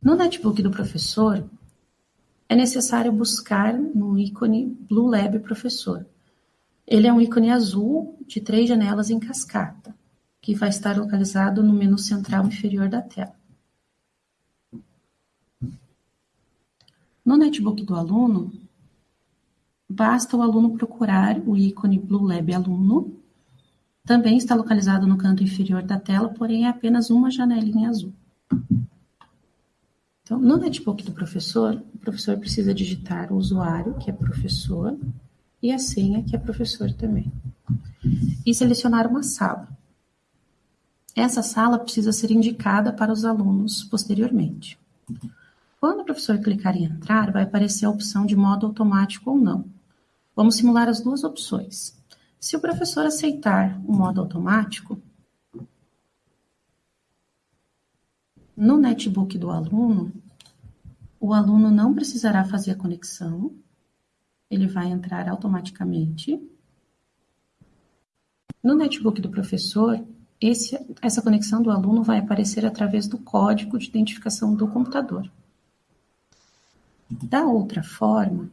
No netbook do professor, é necessário buscar no ícone Blue Lab Professor. Ele é um ícone azul de três janelas em cascata, que vai estar localizado no menu central inferior da tela. No netbook do aluno, basta o aluno procurar o ícone Blue Lab Aluno. Também está localizado no canto inferior da tela, porém é apenas uma janelinha azul. Então, no netbook do professor, o professor precisa digitar o usuário, que é professor, e a senha, que é professor também. E selecionar uma sala. Essa sala precisa ser indicada para os alunos posteriormente. Quando o professor clicar em entrar, vai aparecer a opção de modo automático ou não. Vamos simular as duas opções. Se o professor aceitar o modo automático, No netbook do aluno, o aluno não precisará fazer a conexão, ele vai entrar automaticamente. No netbook do professor, esse, essa conexão do aluno vai aparecer através do código de identificação do computador. Da outra forma,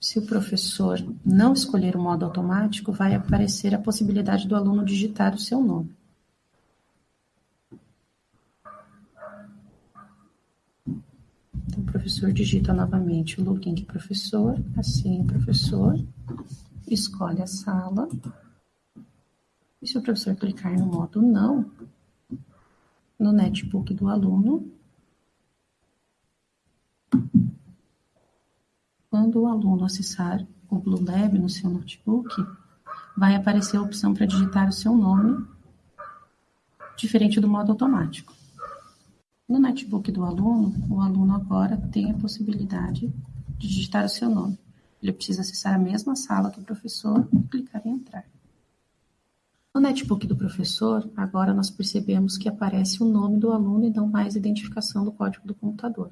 se o professor não escolher o modo automático, vai aparecer a possibilidade do aluno digitar o seu nome. Então, o professor digita novamente o login de professor, assim o professor, escolhe a sala. E se o professor clicar no modo não, no netbook do aluno, quando o aluno acessar o Blue Lab no seu notebook, vai aparecer a opção para digitar o seu nome, diferente do modo automático. No netbook do aluno, o aluno agora tem a possibilidade de digitar o seu nome. Ele precisa acessar a mesma sala que o professor e clicar em entrar. No netbook do professor, agora nós percebemos que aparece o nome do aluno e não mais a identificação do código do computador.